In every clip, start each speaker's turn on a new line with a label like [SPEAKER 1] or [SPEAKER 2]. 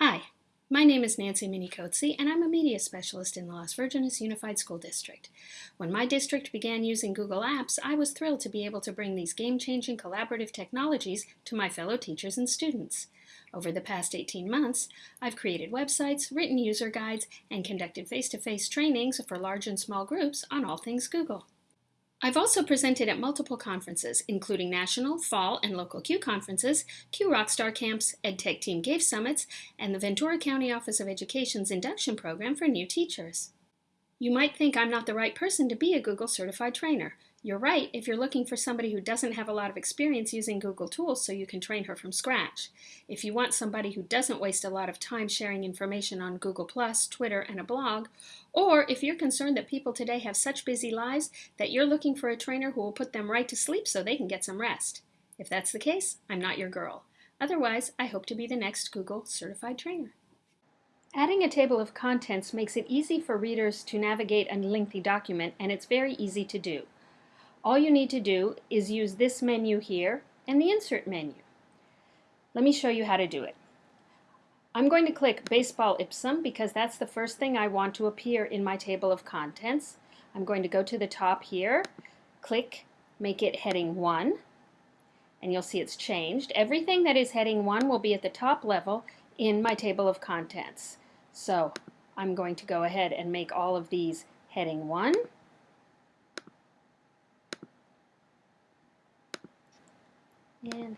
[SPEAKER 1] Hi, my name is Nancy Minicozzi, and I'm a media specialist in the Las Virgenes Unified School District. When my district began using Google Apps, I was thrilled to be able to bring these game-changing collaborative technologies to my fellow teachers and students. Over the past 18 months, I've created websites, written user guides, and conducted face-to-face -face trainings for large and small groups on all things Google. I've also presented at multiple conferences, including national, fall, and local CUE conferences, CUE Rockstar Camps, EdTech Team GAFE Summits, and the Ventura County Office of Education's induction program for new teachers. You might think I'm not the right person to be a Google certified trainer. You're right if you're looking for somebody who doesn't have a lot of experience using Google tools so you can train her from scratch. If you want somebody who doesn't waste a lot of time sharing information on Google+, Twitter, and a blog, or if you're concerned that people today have such busy lives that you're looking for a trainer who will put them right to sleep so they can get some rest. If that's the case, I'm not your girl. Otherwise, I hope to be the next Google certified trainer. Adding a table of contents makes it easy for readers to navigate a lengthy document, and it's very easy to do. All you need to do is use this menu here and the Insert menu. Let me show you how to do it. I'm going to click Baseball Ipsum because that's the first thing I want to appear in my table of contents. I'm going to go to the top here, click Make it Heading 1, and you'll see it's changed. Everything that is Heading 1 will be at the top level in my table of contents. So I'm going to go ahead and make all of these Heading 1. And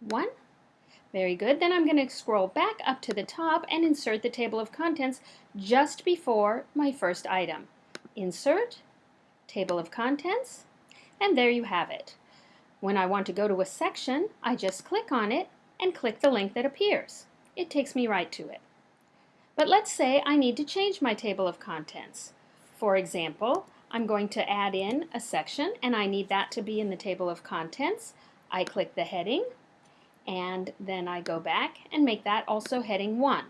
[SPEAKER 1] one. Very good. Then I'm going to scroll back up to the top and insert the table of contents just before my first item. Insert, table of contents, and there you have it. When I want to go to a section, I just click on it and click the link that appears. It takes me right to it. But let's say I need to change my table of contents. For example, I'm going to add in a section and I need that to be in the table of contents. I click the heading and then I go back and make that also heading 1.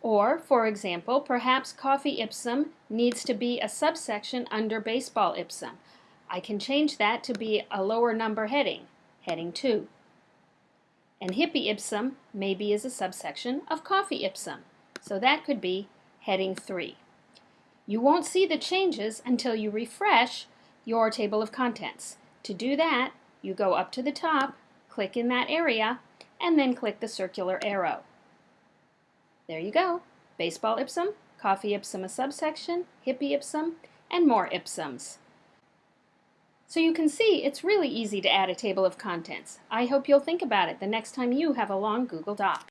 [SPEAKER 1] Or, for example, perhaps Coffee Ipsum needs to be a subsection under Baseball Ipsum. I can change that to be a lower number heading, heading 2. And Hippie Ipsum maybe is a subsection of Coffee Ipsum, so that could be heading 3. You won't see the changes until you refresh your table of contents. To do that, you go up to the top, click in that area, and then click the circular arrow. There you go. Baseball ipsum, coffee ipsum a subsection, hippie ipsum, and more ipsums. So you can see it's really easy to add a table of contents. I hope you'll think about it the next time you have a long Google Doc.